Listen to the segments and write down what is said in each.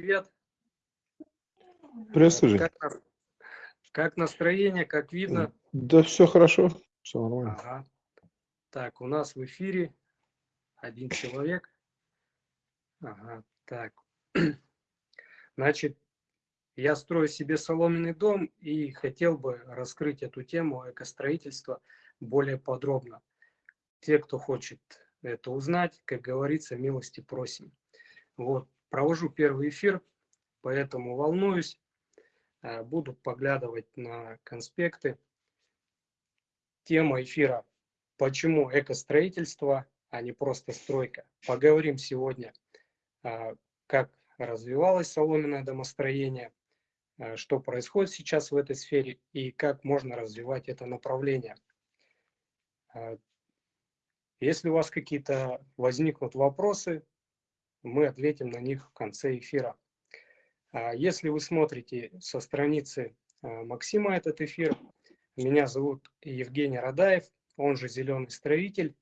привет. Приветствую. Как, как настроение, как видно? Да, все хорошо, все нормально. Ага. Так, у нас в эфире один человек. Ага, так. Значит, я строю себе соломенный дом и хотел бы раскрыть эту тему экостроительства более подробно. Те, кто хочет это узнать, как говорится, милости просим. Вот, провожу первый эфир, поэтому волнуюсь. Э, буду поглядывать на конспекты. Тема эфира «Почему экостроительство, а не просто стройка?» Поговорим сегодня, э, как развивалось соломенное домостроение, э, что происходит сейчас в этой сфере и как можно развивать это направление. Если у вас какие-то возникнут вопросы, мы ответим на них в конце эфира. А если вы смотрите со страницы а, Максима этот эфир, меня зовут Евгений Радаев, он же «Зеленый строитель»,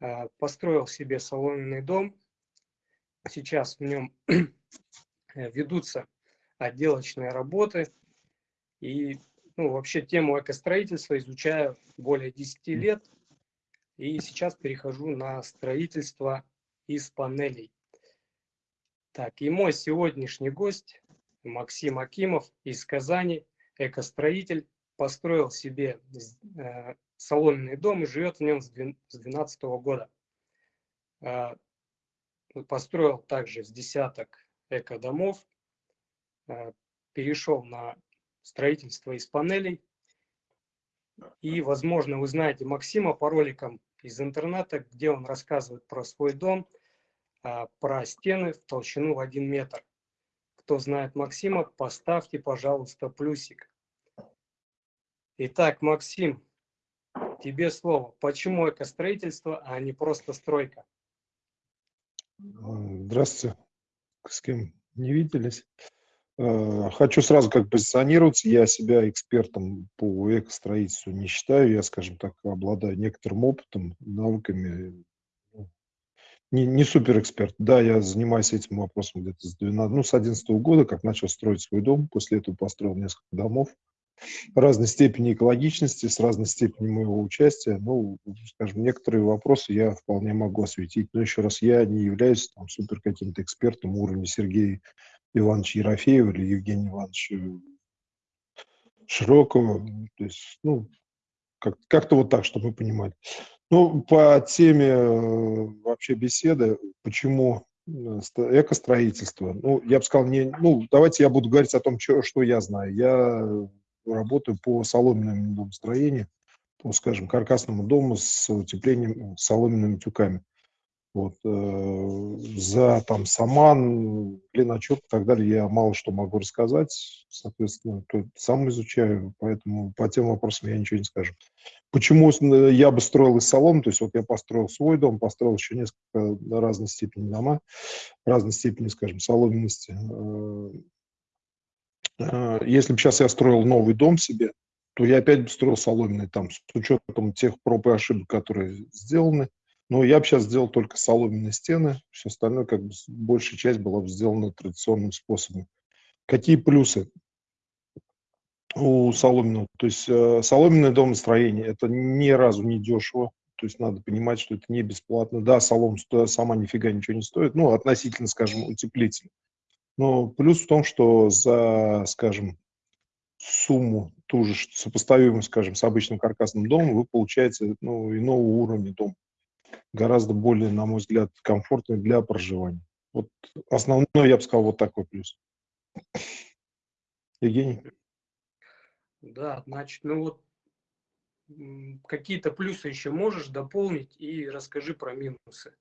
а, построил себе соломенный дом. Сейчас в нем ведутся отделочные работы. И ну, вообще тему экостроительства изучаю более 10 лет. И сейчас перехожу на строительство из панелей. Так, и мой сегодняшний гость Максим Акимов из Казани, экостроитель, построил себе э, соломенный дом и живет в нем с 2012 года. Э, построил также с десяток экодомов, э, перешел на строительство из панелей. И, возможно, вы знаете Максима по роликам из интернета, где он рассказывает про свой дом, про стены в толщину в один метр. Кто знает Максима, поставьте, пожалуйста, плюсик. Итак, Максим, тебе слово. Почему экостроительство, а не просто стройка? Здравствуйте. С кем не виделись. Э, хочу сразу как позиционироваться. Я себя экспертом по экостроительству не считаю. Я, скажем так, обладаю некоторым опытом, навыками. Не, не супер эксперт. Да, я занимаюсь этим вопросом где-то с 12, ну, с 11 года, как начал строить свой дом. После этого построил несколько домов разной степени экологичности, с разной степенью моего участия. Ну, скажем, некоторые вопросы я вполне могу осветить. Но еще раз, я не являюсь там супер каким-то экспертом уровня Сергея Ивановича Ерофеева или Евгения Ивановича Широкого. То есть, ну, как, как-то вот так, чтобы мы понимали. Ну, по теме э, вообще беседы, почему э, экостроительство, ну, я бы сказал, не, ну, давайте я буду говорить о том, что, что я знаю. Я работаю по соломенному домостроению, по, скажем, каркасному дому с утеплением соломенными тюками. Вот, э, за там саман, глиночет и так далее я мало что могу рассказать, соответственно, то сам изучаю, поэтому по тем вопросам я ничего не скажу. Почему я бы строил из солом, то есть вот я построил свой дом, построил еще несколько разной степени дома, разной степени, скажем, соломенности. Э, э, если бы сейчас я строил новый дом себе, то я опять бы строил соломенный там, с учетом тех проб и ошибок, которые сделаны, но я бы сейчас сделал только соломенные стены, все остальное, как бы, большая часть была бы сделана традиционным способом. Какие плюсы у соломенного? То есть э, соломенное домостроение – это ни разу не дешево, то есть надо понимать, что это не бесплатно. Да, солома сама нифига ничего не стоит, ну, относительно, скажем, утеплитель. Но плюс в том, что за, скажем, сумму, ту же сопоставимую, скажем, с обычным каркасным домом, вы получаете ну, иного уровня дом гораздо более, на мой взгляд, комфортный для проживания. Вот основной, я бы сказал, вот такой плюс. Евгений? Да, значит, ну вот какие-то плюсы еще можешь дополнить и расскажи про минусы.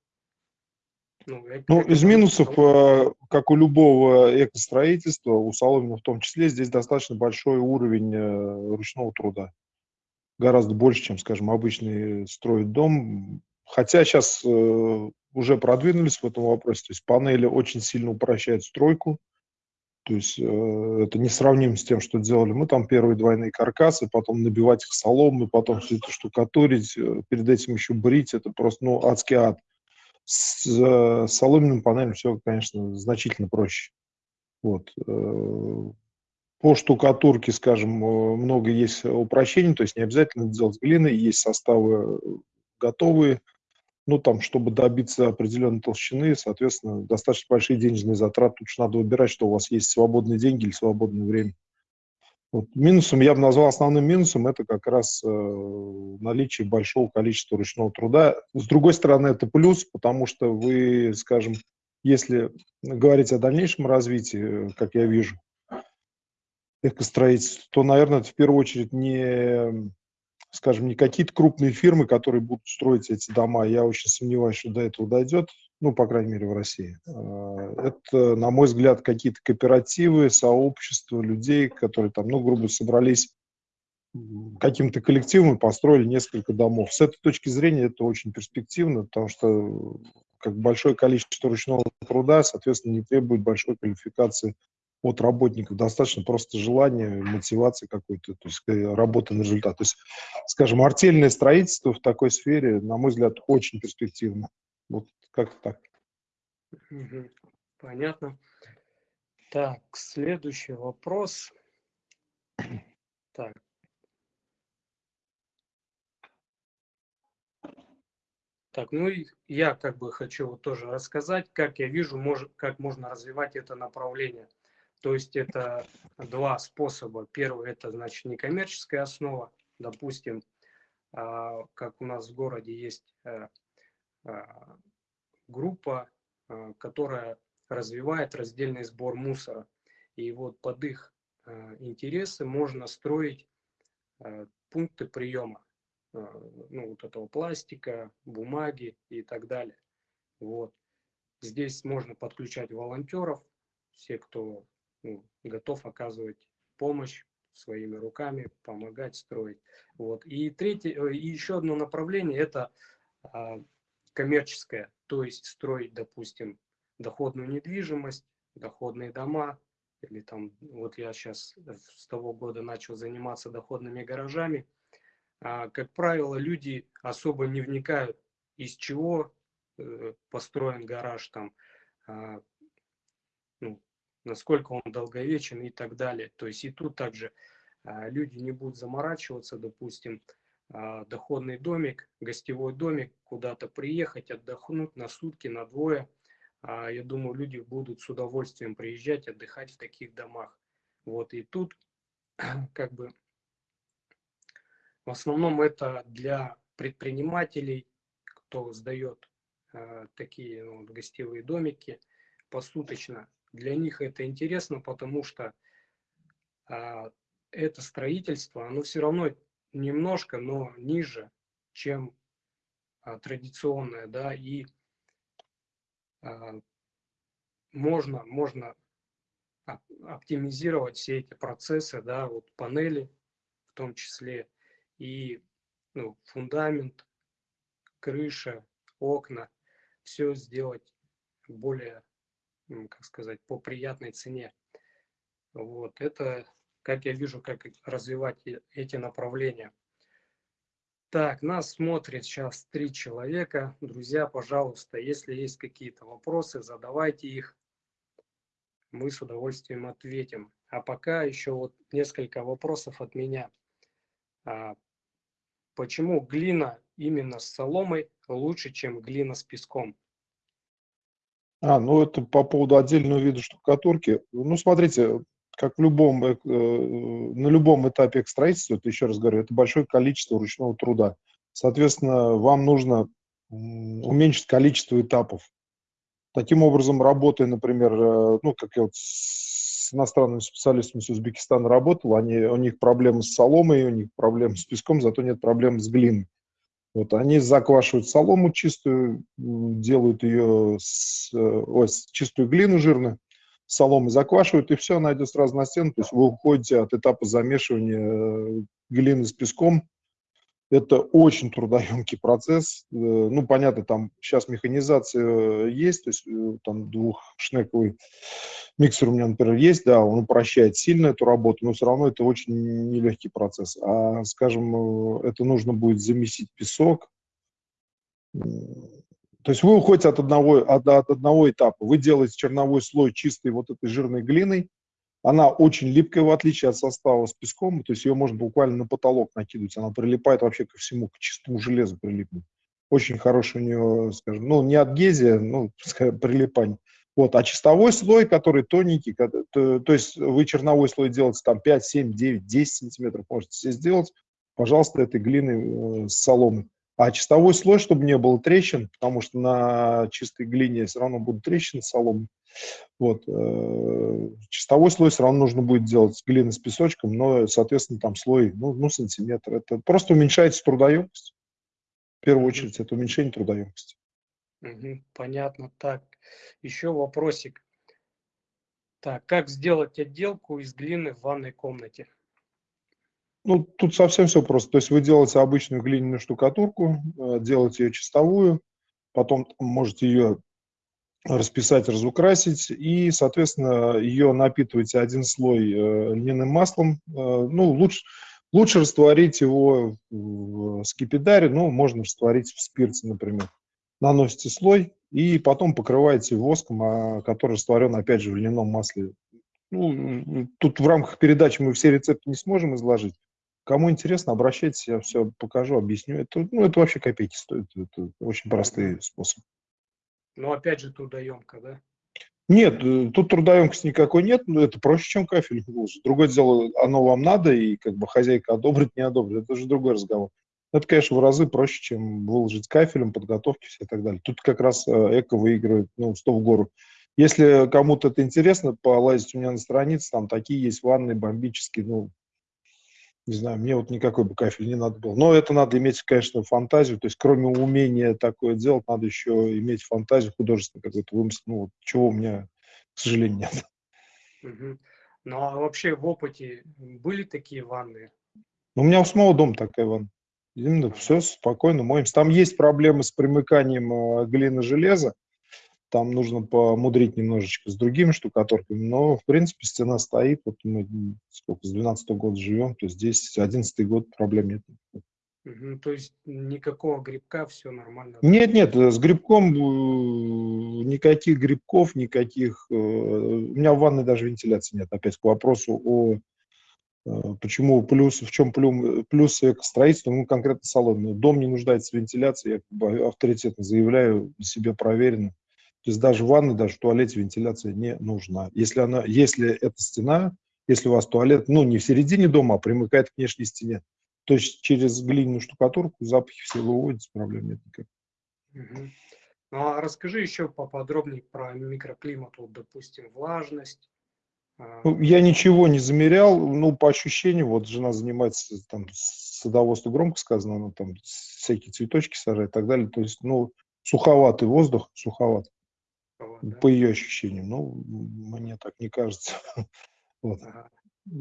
Ну, ну из минусов, э, как у любого экостроительства, у Соломина в том числе, здесь достаточно большой уровень э, ручного труда. Гораздо больше, чем, скажем, обычный строит дом. Хотя сейчас э, уже продвинулись в этом вопросе, то есть панели очень сильно упрощают стройку, то есть э, это не сравнимо с тем, что делали мы, там первые двойные каркасы, потом набивать их соломой, потом все это штукатурить, э, перед этим еще брить, это просто, ну, адский ад. С э, соломенным панелем все, конечно, значительно проще. Вот. Э, по штукатурке, скажем, много есть упрощений, то есть не обязательно делать глины, есть составы готовые, ну, там, чтобы добиться определенной толщины, соответственно, достаточно большие денежные затраты. Тут надо выбирать, что у вас есть свободные деньги или свободное время. Вот. Минусом, я бы назвал основным минусом, это как раз э, наличие большого количества ручного труда. С другой стороны, это плюс, потому что вы, скажем, если говорить о дальнейшем развитии, как я вижу, экостроительства, то, наверное, это в первую очередь не скажем, не какие-то крупные фирмы, которые будут строить эти дома. Я очень сомневаюсь, что до этого дойдет, ну, по крайней мере, в России. А, это, на мой взгляд, какие-то кооперативы, сообщества людей, которые там, ну, грубо собрались каким-то коллективом и построили несколько домов. С этой точки зрения это очень перспективно, потому что как большое количество ручного труда, соответственно, не требует большой квалификации от работников достаточно просто желания, мотивации какой-то, то есть э, работа на результат. То есть, скажем, артельное строительство в такой сфере, на мой взгляд, очень перспективно. Вот как-то так. Понятно. Так, следующий вопрос. Так. Так, ну и я как бы хочу вот тоже рассказать, как я вижу, мож, как можно развивать это направление. То есть это два способа. Первый это значит некоммерческая основа. Допустим, а, как у нас в городе есть э, а, группа, а, которая развивает раздельный сбор мусора. И вот под их интересы можно строить пункты приема ну, вот этого пластика, бумаги и так далее. Вот. Здесь можно подключать волонтеров, все, кто ну, готов оказывать помощь своими руками, помогать строить. Вот. И третье, э, и еще одно направление это а, коммерческое, то есть строить, допустим, доходную недвижимость, доходные дома, или там, вот я сейчас с того года начал заниматься доходными гаражами. А, как правило, люди особо не вникают, из чего э, построен гараж, там, а, ну, насколько он долговечен и так далее. То есть и тут также а, люди не будут заморачиваться, допустим, а, доходный домик, гостевой домик, куда-то приехать, отдохнуть на сутки, на двое. А, я думаю, люди будут с удовольствием приезжать, отдыхать в таких домах. Вот и тут как бы в основном это для предпринимателей, кто сдает такие ну, гостевые домики посуточно для них это интересно, потому что а, это строительство, оно все равно немножко, но ниже, чем а, традиционное, да, и а, можно, можно оптимизировать все эти процессы, да, вот панели в том числе, и ну, фундамент, крыша, окна, все сделать более как сказать, по приятной цене. Вот, это, как я вижу, как развивать эти направления. Так, нас смотрит сейчас три человека. Друзья, пожалуйста, если есть какие-то вопросы, задавайте их. Мы с удовольствием ответим. А пока еще вот несколько вопросов от меня. А, почему глина именно с соломой лучше, чем глина с песком? А, ну это по поводу отдельного вида штукатурки. Ну, смотрите, как в любом, э, на любом этапе строительства, это еще раз говорю, это большое количество ручного труда. Соответственно, вам нужно уменьшить количество этапов. Таким образом, работая, например, э, ну, как я вот с иностранными специалистами с Узбекистана работал, они, у них проблемы с соломой, у них проблемы с песком, зато нет проблем с глиной. Вот они заквашивают солому чистую, делают ее, с, э, ой, чистую глину жирную, соломы заквашивают, и все, она идет сразу на стену. То есть вы уходите от этапа замешивания э, глины с песком. Это очень трудоемкий процесс. Э, ну, понятно, там сейчас механизация есть, то есть там двухшнековый Миксер у меня, например, есть, да, он упрощает сильно эту работу, но все равно это очень нелегкий процесс. А, скажем, э, это нужно будет замесить песок, То есть вы уходите от одного, от, от одного этапа. Вы делаете черновой слой чистой вот этой жирной глиной. Она очень липкая, в отличие от состава с песком. То есть ее можно буквально на потолок накидывать. Она прилипает вообще ко всему, к чистому железу прилипнет. Очень хороший у нее, скажем, ну, не адгезия, ну, скажем, прилипание. Вот, а чистовой слой, который тоненький, то, то есть вы черновой слой делаете там 5, 7, 9, 10 сантиметров, можете себе сделать, пожалуйста, этой глины э, с соломой. А чистовой слой, чтобы не было трещин, потому что на чистой глине все равно будут трещины соломы. Вот. Э, чистовой слой все равно нужно будет делать с глины с песочком, но, соответственно, там слой, ну, ну сантиметр. Это просто уменьшается трудоемкость. В первую очередь, это уменьшение трудоемкости. Понятно. Так, еще вопросик. Так, как сделать отделку из глины в ванной комнате? Ну, тут совсем все просто. То есть вы делаете обычную глиняную штукатурку, э, делаете ее чистовую, потом можете ее расписать, разукрасить, и, соответственно, ее напитываете один слой э, льняным маслом. Э, ну, лучше, лучше растворить его в скипидаре, ну, можно растворить в спирте, например. Наносите слой и потом покрываете воском, а, который растворен, опять же, в льняном масле. Ну, тут в рамках передачи мы все рецепты не сможем изложить, Кому интересно, обращайтесь, я все покажу, объясню. Это, ну, это вообще копейки стоит. Это очень простые способы. Но опять же трудоемко, да? Нет, э, тут трудоемкости никакой нет, но это проще, чем кафель выложить. Другое дело, оно вам надо, и как бы хозяйка одобрит, не одобрит, это уже другой разговор. Это, конечно, в разы проще, чем выложить кафелем, подготовки все и так далее. Тут как раз э, эко выигрывает, ну, 100 в гору. Если кому-то это интересно, полазить у меня на странице, там такие есть ванны бомбические, ну, не знаю, мне вот никакой бы кафель не надо было. Но это надо иметь, конечно, фантазию. То есть, кроме умения такое делать, надо еще иметь фантазию художественную какой-то вымысел. Ну, вот, чего у меня, к сожалению, нет. Угу. Ну, а вообще в опыте были такие ванны? Ну, у меня у самого дома такая ванна. Именно все спокойно моемся. Там есть проблемы с примыканием э, глины железа. Там нужно помудрить немножечко с другими штукатурками, но, в принципе, стена стоит. Вот мы сколько, с 12 -го года живем, то здесь 11 год проблем нет. Угу, то есть никакого грибка, все нормально? Нет, нет, с грибком э, никаких грибков, никаких... Э, у меня в ванной даже вентиляции нет. Опять к вопросу о э, почему плюс, в чем плюс, плюс строительства, ну, конкретно салон. Дом не нуждается в вентиляции, я как бы авторитетно заявляю, себе проверено. То есть даже в ванной, даже в туалете вентиляция не нужна. Если, она, если эта стена, если у вас туалет, ну, не в середине дома, а примыкает к внешней стене, то есть через глиняную штукатурку запахи все выводятся, проблем нет никаких. Угу. Ну, а расскажи еще поподробнее про микроклимат, вот, допустим, влажность. А, ну, я ничего не замерял, ну, по ощущению, вот жена занимается там садоводством, громко сказано, она там всякие цветочки сажает и так далее, то есть, ну, суховатый воздух, суховатый да? по ее ощущениям. Ну, мне так не кажется. Вот. Ага.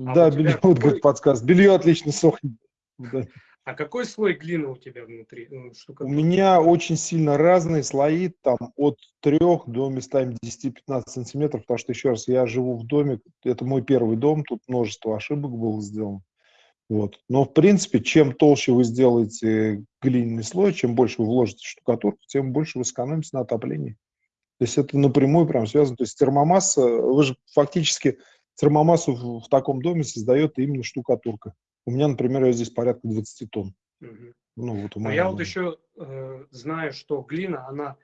А да, белье, какой... вот как подсказ. Белье отлично сохнет. Да. А какой слой глины у тебя внутри? Ну, у меня очень сильно разные слои, там от 3 до местами 10-15 сантиметров, потому что, еще раз, я живу в доме, это мой первый дом, тут множество ошибок было сделано. Вот. Но, в принципе, чем толще вы сделаете глиняный слой, чем больше вы вложите штукатурку, тем больше вы сэкономите на отоплении. То есть это напрямую прям связано. То есть термомасса, вы же фактически термомассу в, в таком доме создает именно штукатурка. У меня, например, я здесь порядка 20 тонн. Угу. Ну, вот у Но я дома. вот еще э, знаю, что глина, она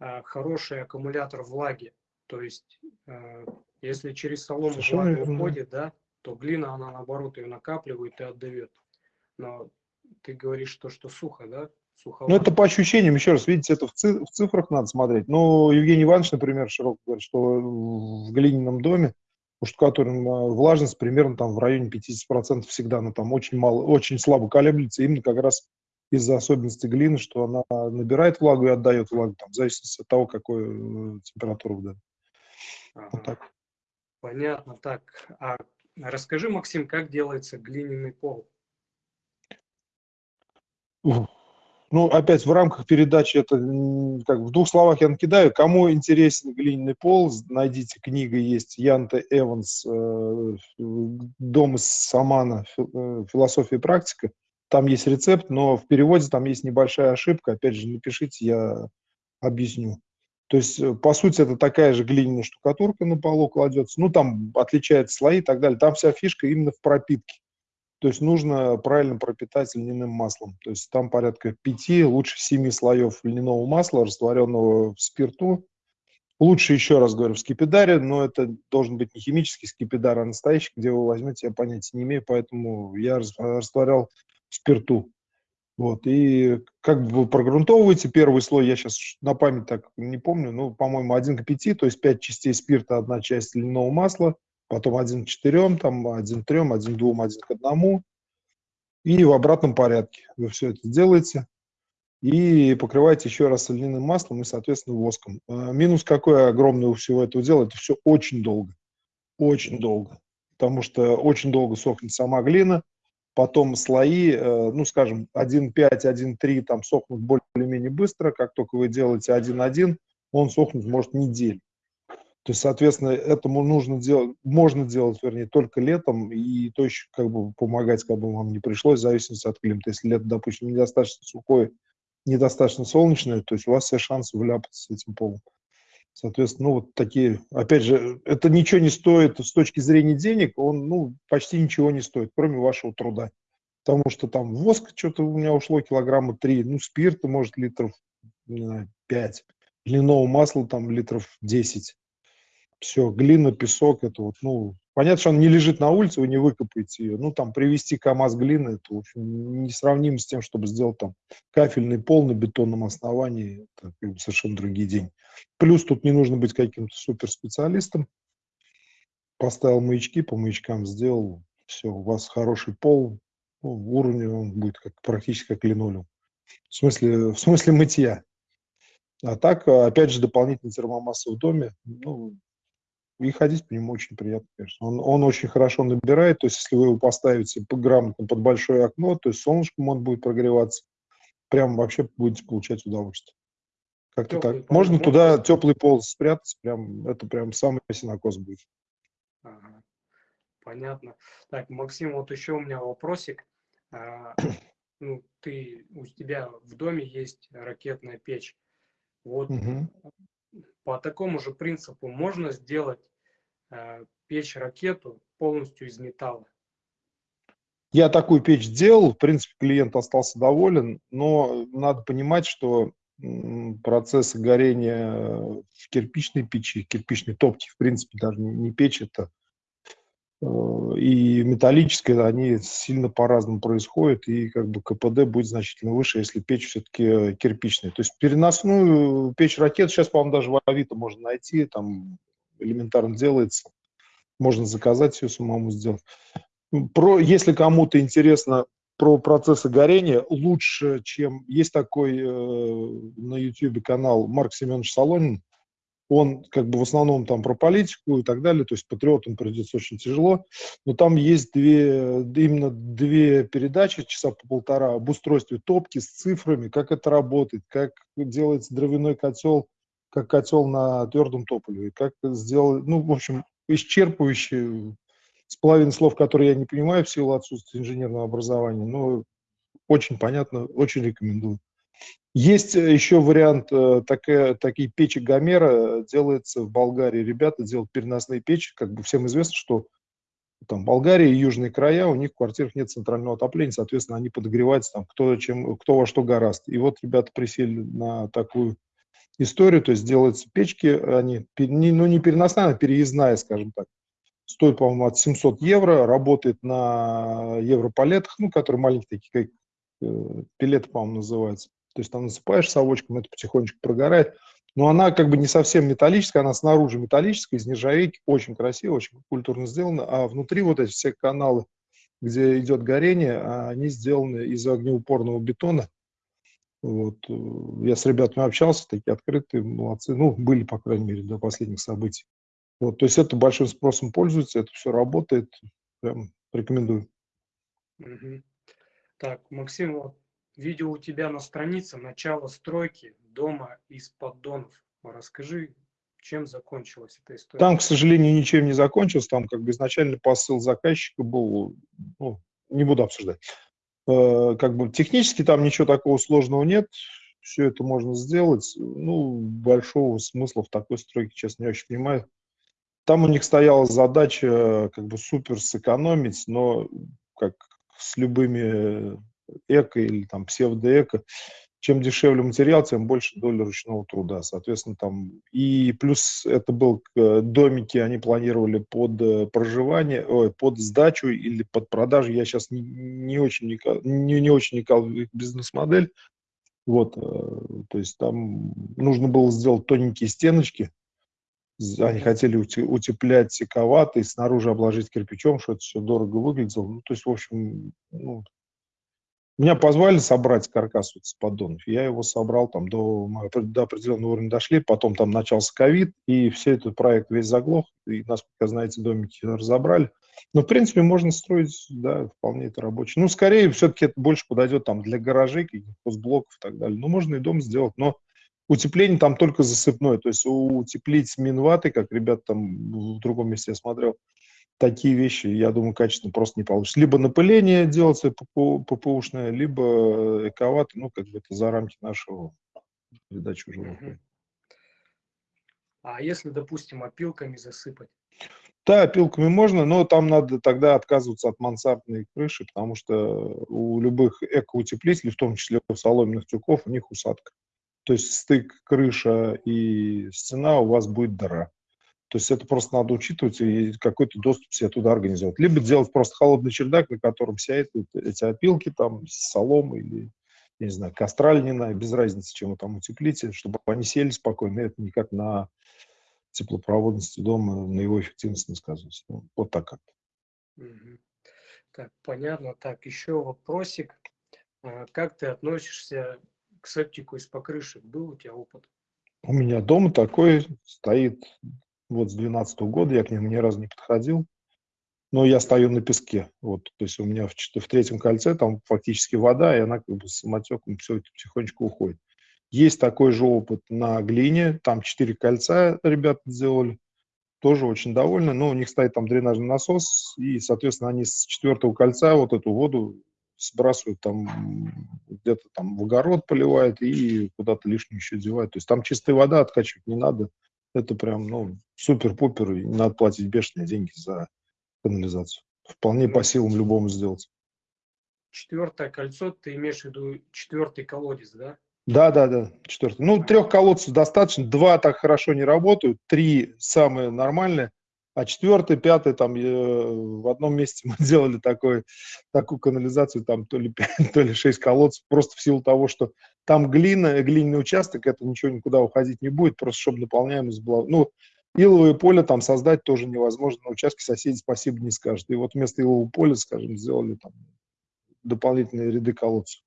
э, хороший аккумулятор влаги. То есть, э, если через солому Совершенно влага уходит, да, то глина, она наоборот ее накапливает и отдает. Но ты говоришь, то, что сухо, да? Ну, это по ощущениям, еще раз, видите, это в, циф в цифрах надо смотреть. Ну, Евгений Иванович, например, широко говорит, что в глиняном доме у штукатурной влажность примерно там в районе 50% всегда, она там очень мало, очень слабо колеблется, именно как раз из-за особенностей глины, что она набирает влагу и отдает влагу, там, в зависимости от того, какой э, температура в доме. Ага. Вот так. Понятно. Так, а расскажи, Максим, как делается глиняный пол? Ну, опять в рамках передачи это как в двух словах я накидаю. Кому интересен глиняный пол, найдите книга есть Янте Эванс э, «Дом из Самана. Э, Философия и практика». Там есть рецепт, но в переводе там есть небольшая ошибка. Опять же, напишите, я Объясню. То есть, э, по сути, это такая же глиняная штукатурка на полу кладется. Ну, там отличаются слои и так далее. Там вся фишка именно в пропитке. То есть нужно правильно пропитать льняным маслом. То есть там порядка пяти, лучше семи слоев льняного масла, растворенного в спирту. Лучше, еще раз говорю, в скипидаре, но это должен быть не химический скипидар, а настоящий, где вы возьмете, я понятия не имею, поэтому я растворял в спирту. Вот, и как бы вы прогрунтовываете первый слой, я сейчас на память так не помню, ну, по-моему, 1 к 5, то есть 5 частей спирта, одна часть льняного масла, потом 1 к 4, там 1 к 3, 1 к 2, 1 к 1, и в обратном порядке вы все это делаете, и покрываете еще раз льняным маслом и, соответственно, воском. А минус какой огромный у всего этого дела, это все очень долго, очень долго, потому что очень долго сохнет сама глина, потом слои, э, ну, скажем, 1.5, 1.3 там сохнут более-менее быстро, как только вы делаете 1.1, он сохнуть может неделю. То есть, соответственно, этому нужно делать, можно делать, вернее, только летом, и то еще как бы помогать, как бы вам не пришлось, в зависимости от климата. Если лето, допустим, недостаточно сухое, недостаточно солнечное, то есть у вас все шансы вляпаться с этим полом. Соответственно, ну вот такие, опять же, это ничего не стоит с точки зрения денег, он, ну, почти ничего не стоит, кроме вашего труда. Потому что там воск что-то у меня ушло килограмма три, ну, спирта, может, литров, не знаю, 5, льняного масла там литров 10. Все, глина, песок, это вот, ну, понятно, что она не лежит на улице, вы не выкопаете ее. Ну, там, привезти КАМАЗ глины, это, в общем, несравнимо с тем, чтобы сделать там кафельный пол на бетонном основании, это как бы, совершенно другие деньги. Плюс тут не нужно быть каким-то суперспециалистом. Поставил маячки, по маячкам сделал, все, у вас хороший пол, ну, уровень он будет как, практически как линолеум. В смысле, в смысле мытья. А так, опять же, дополнительный термомасса в доме, ну, и ходить по нему очень приятно, конечно. Он, он очень хорошо набирает, то есть если вы его поставите грамотно под большое окно, то есть солнышком он будет прогреваться, прям вообще будете получать удовольствие. Как-то так. Пол, Можно туда пол. теплый пол спрятать, прям, это прям самый синокос будет. Ага. Понятно. Так, Максим, вот еще у меня вопросик. А, ну, ты, у тебя в доме есть ракетная печь. Вот угу. по такому же принципу можно сделать Э, печь-ракету полностью из металла. Я такую печь делал, в принципе, клиент остался доволен, но надо понимать, что процессы горения в кирпичной печи, кирпичной топке, в принципе, даже не печь это, э, и металлическая, они сильно по-разному происходят, и как бы КПД будет значительно выше, если печь все-таки кирпичная. То есть переносную печь ракет сейчас, по-моему, даже в Авито можно найти, там элементарно делается. Можно заказать ее самому сделать. Про, если кому-то интересно про процессы горения, лучше, чем... Есть такой э, на YouTube канал Марк Семенович Солонин. Он как бы в основном там про политику и так далее, то есть патриотам придется очень тяжело. Но там есть две, именно две передачи, часа по полтора, об устройстве топки с цифрами, как это работает, как делается дровяной котел как котел на твердом топливе, как сделать, ну, в общем, исчерпывающий, с половиной слов, которые я не понимаю в силу отсутствия инженерного образования, но очень понятно, очень рекомендую. Есть еще вариант, э, такая, такие печи Гомера делается в Болгарии. Ребята делают переносные печи, как бы всем известно, что там Болгария и южные края, у них в квартирах нет центрального отопления, соответственно, они подогреваются там кто, чем, кто во что гораст. И вот ребята присели на такую историю, то есть делаются печки, они, ну не переносная, а переездная, скажем так. Стоит, по-моему, от 700 евро, работает на европалетах, ну, которые маленькие такие, как э, пилеты, по-моему, называются. То есть там насыпаешь совочком, это потихонечку прогорает. Но она как бы не совсем металлическая, она снаружи металлическая, из нержавейки, очень красиво, очень культурно сделана, а внутри вот эти все каналы, где идет горение, они сделаны из огнеупорного бетона, вот. Э, я с ребятами общался, такие открытые, молодцы. Ну, были, по крайней мере, до последних событий. Вот. То есть это большим спросом пользуется, это все работает. Прям рекомендую. Угу. Так, Максим, вот видео у тебя на странице «Начало стройки дома из поддонов». Расскажи, чем закончилась эта история? Там, к сожалению, ничем не закончилось. Там как бы изначально посыл заказчика был, ну, не буду обсуждать. Э, как бы технически там ничего такого сложного нет. все это можно сделать. Ну, большого смысла в такой стройке, честно, не очень понимаю. Там у них стояла задача как бы супер сэкономить, но как с любыми эко или там псевдоэко, чем дешевле материал, тем больше доля ручного труда. Соответственно, там и плюс это был э, домики, они планировали под э, проживание, ой, под сдачу или под продажу. Я сейчас не, очень не, не очень никал бизнес-модель. Вот, э, то есть там нужно было сделать тоненькие стеночки. Они хотели утеплять сековато и снаружи обложить кирпичом, что это все дорого выглядело. Ну, то есть, в общем, ну, меня позвали собрать каркас вот с поддонов. Я его собрал там до, до определенного уровня дошли, потом там начался ковид, и все этот проект весь заглох, и, насколько знаете, домики разобрали. Но, в принципе, можно строить, да, вполне это рабочий. Ну, скорее, все-таки это больше подойдет там для гаражей, каких-то постблоков и так далее. Ну, можно и дом сделать, но утепление там только засыпное. То есть утеплить минваты, как ребят там в другом месте я смотрел, такие вещи, я думаю, качественно просто не получится. Либо напыление делается ППУшное, либо эковато, ну, как бы это за рамки нашего передачи уже А если, допустим, опилками засыпать? Да, опилками можно, но там надо тогда отказываться от мансардной крыши, потому что у любых экоутеплителей, в том числе у соломенных тюков, у них усадка. То есть стык крыша и стена у вас будет дыра. То есть это просто надо учитывать и какой-то доступ себе туда организовать. Либо делать просто холодный чердак, на котором сядут эти опилки, там, соломы или, я не знаю, костра льняная, без разницы, чем вы там утеплите, чтобы они сели спокойно. Это никак на теплопроводности дома, на его эффективности не сказывается. Ну, вот так как-то. Так, понятно. Так, еще вопросик. А как ты относишься к септику из покрышек? Был у тебя опыт? У меня дома такой стоит вот с 2012 года я к нему ни разу не подходил. Но я стою на песке. Вот, то есть у меня в, в третьем кольце там фактически вода, и она как бы самотеком все это потихонечку уходит. Есть такой же опыт на глине. Там четыре кольца ребята сделали. Тоже очень довольны. Но у них стоит там дренажный насос, и, соответственно, они с четвертого кольца вот эту воду сбрасывают там где-то там в огород поливают и куда-то лишнее еще девают. То есть там чистая вода откачивать не надо. Это прям, ну, супер-пупер, и надо платить бешеные деньги за канализацию. Вполне по силам любому сделать. Четвертое кольцо, ты имеешь в виду четвертый колодец, да? Да, да, да, четвертый. Ну, трех колодцев достаточно, два так хорошо не работают, три самые нормальные, а четвертый, пятый, там э, в одном месте мы делали такой, такую канализацию, там то ли 5, то ли 6 колодцев, просто в силу того, что там глина, глиняный участок, это ничего никуда уходить не будет, просто чтобы наполняемость была. Ну, иловое поле там создать тоже невозможно, на участке соседи спасибо не скажут. И вот вместо илового поля, скажем, сделали там дополнительные ряды колодцев.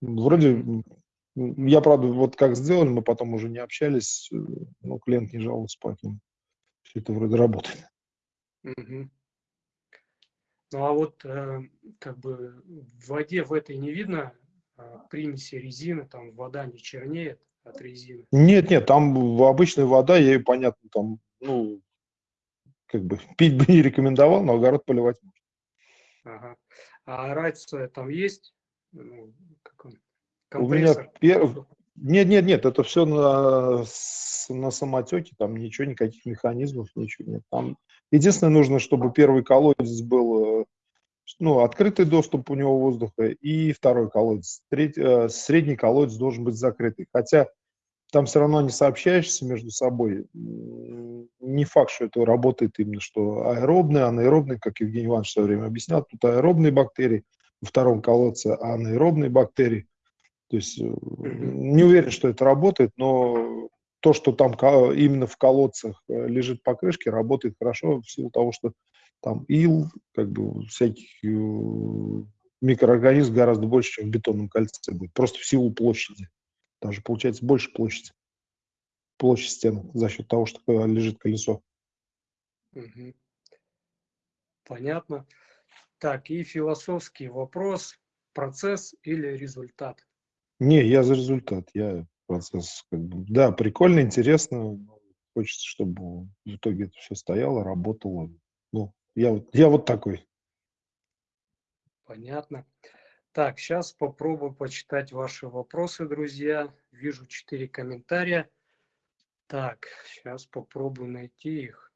Вроде, я, правда, вот как сделали, мы потом уже не общались, но клиент не жаловался, поэтому все это вроде работает. Угу. Ну а вот э, как бы в воде в этой не видно э, примеси резины, там вода не чернеет от резины? Нет, нет, там обычная вода, ей понятно, там, ну, как бы пить бы не рекомендовал, но огород поливать можно. Ага. А рация там есть? Ну, как он? У меня пер... Нет, нет, нет, это все на, на самотеке, там ничего, никаких механизмов, ничего нет. Там единственное нужно, чтобы первый колодец был, э, ну, открытый доступ у него воздуха, и второй колодец. Третий, э, средний колодец должен быть закрытый. Хотя там все равно не сообщаешься между собой. Не факт, что это работает именно, что аэробные, анаэробные, как Евгений Иванович в свое время объяснял, тут аэробные бактерии, во втором колодце анаэробные бактерии. То есть э, не уверен, что это работает, но то, что там именно в колодцах э, лежит покрышки, работает хорошо в силу того, что там ил, как бы всяких э, микроорганизмов гораздо больше, чем в бетонном кольце будет, просто в силу площади. Даже получается больше площади, площадь стены за счет того, что лежит колесо. Угу. Понятно. Так, и философский вопрос, процесс или результат? Не, я за результат, я процесс, как бы, да, прикольно, интересно, хочется, чтобы в итоге это все стояло, работало. Ну, я вот, я вот такой. Понятно. Так, сейчас попробую почитать ваши вопросы, друзья. Вижу четыре комментария. Так, сейчас попробую найти их.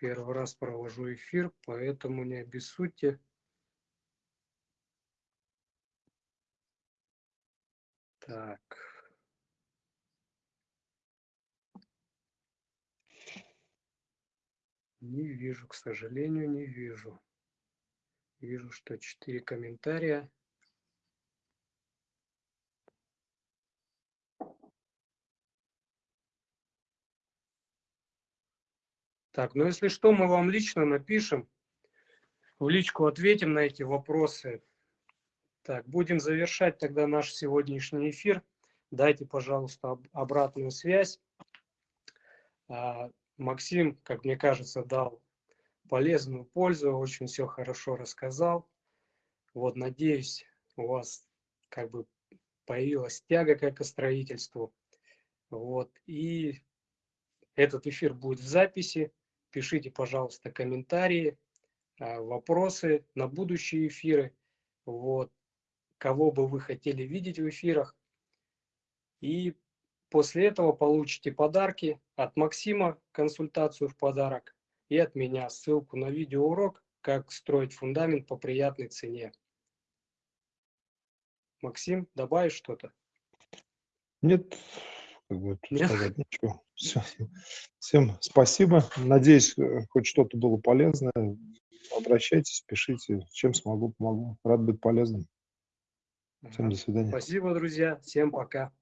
Первый раз провожу эфир, поэтому не обессудьте. Так. Не вижу, к сожалению, не вижу. Вижу, что четыре комментария. Так, ну если что, мы вам лично напишем, в личку ответим на эти вопросы. Так, будем завершать тогда наш сегодняшний эфир. Дайте, пожалуйста, обратную связь. А, Максим, как мне кажется, дал полезную пользу, очень все хорошо рассказал. Вот, надеюсь, у вас как бы появилась тяга к экостроительству. Вот, и этот эфир будет в записи. Пишите, пожалуйста, комментарии, а, вопросы на будущие эфиры. Вот кого бы вы хотели видеть в эфирах. И после этого получите подарки от Максима, консультацию в подарок, и от меня ссылку на видеоурок «Как строить фундамент по приятной цене». Максим, добавишь что-то? Нет, как бы Нет? сказать ничего. Все. Всем спасибо. Надеюсь, э, хоть что-то было полезное. Обращайтесь, пишите, чем смогу, помогу. Рад быть полезным. Всем до свидания. Спасибо, друзья. Всем пока.